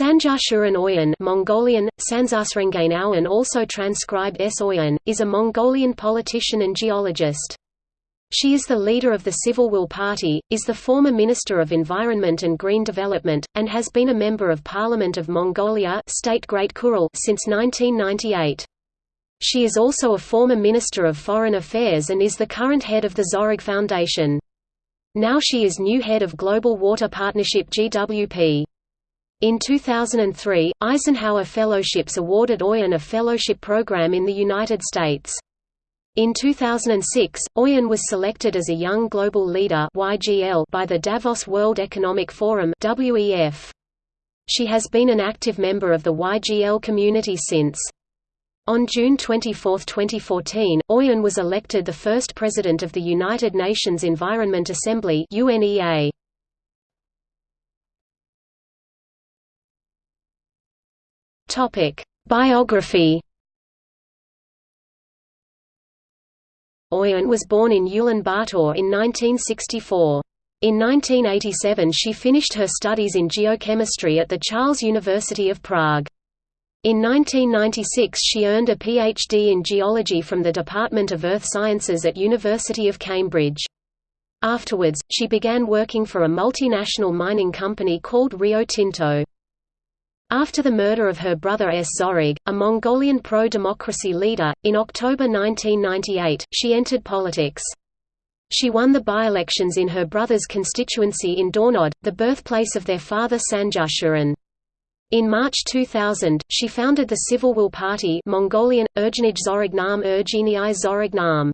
Sanjarshuran Oyan Mongolian, Sansarsrengain also transcribed S. Oyan, is a Mongolian politician and geologist. She is the leader of the Civil Will Party, is the former Minister of Environment and Green Development, and has been a Member of Parliament of Mongolia State Great Khural since 1998. She is also a former Minister of Foreign Affairs and is the current head of the Zorig Foundation. Now she is new head of Global Water Partnership GWP. In 2003, Eisenhower Fellowships awarded Oyan a fellowship program in the United States. In 2006, Oyan was selected as a Young Global Leader by the Davos World Economic Forum. She has been an active member of the YGL community since. On June 24, 2014, Oyan was elected the first President of the United Nations Environment Assembly UNEA. Topic: Biography. Oyan was born in Ulaanbaatar in 1964. In 1987 she finished her studies in geochemistry at the Charles University of Prague. In 1996 she earned a PhD in geology from the Department of Earth Sciences at University of Cambridge. Afterwards, she began working for a multinational mining company called Rio Tinto. After the murder of her brother S. Zorig, a Mongolian pro-democracy leader, in October 1998, she entered politics. She won the by-elections in her brother's constituency in Dornod, the birthplace of their father Sanjarshuran. In March 2000, she founded the Civil Will Party Mongolian, Urgenij Zorignam Urgenii Zorignam.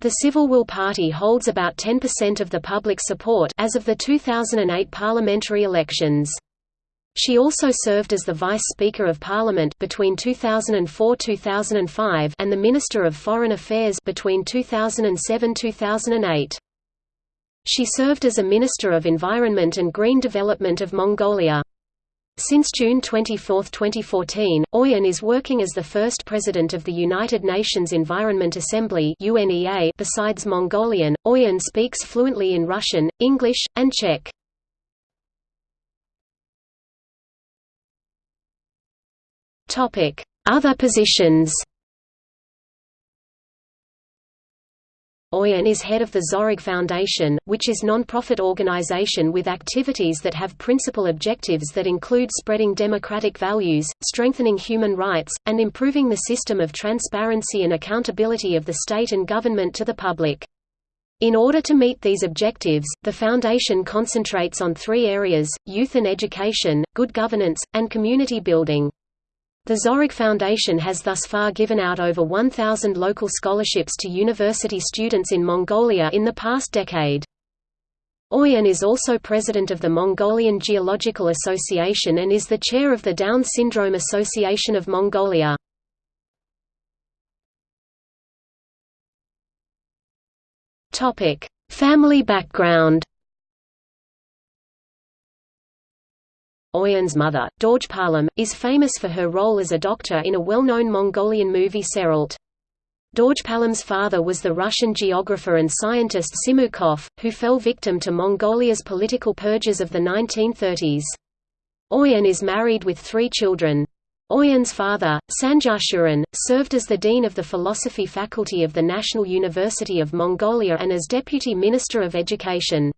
The Civil Will Party holds about 10% of the public support as of the 2008 parliamentary elections. She also served as the Vice Speaker of Parliament between 2004-2005 and the Minister of Foreign Affairs between 2007-2008. She served as a Minister of Environment and Green Development of Mongolia. Since June 24, 2014, Oyan is working as the first President of the United Nations Environment Assembly UNEA besides Mongolian, Oyan speaks fluently in Russian, English, and Czech. Other positions Oyan is head of the Zorig Foundation, which is non-profit organization with activities that have principal objectives that include spreading democratic values, strengthening human rights, and improving the system of transparency and accountability of the state and government to the public. In order to meet these objectives, the Foundation concentrates on three areas, youth and education, good governance, and community building. The Zorig Foundation has thus far given out over 1,000 local scholarships to university students in Mongolia in the past decade. Oyan is also president of the Mongolian Geological Association and is the chair of the Down Syndrome Association of Mongolia. Family background Oyan's mother, Dorjpalam, is famous for her role as a doctor in a well-known Mongolian movie Seralt. Tseralt. Dorjpalam's father was the Russian geographer and scientist Simukov, who fell victim to Mongolia's political purges of the 1930s. Oyan is married with three children. Oyan's father, Sanjarshuran, served as the dean of the philosophy faculty of the National University of Mongolia and as deputy minister of education.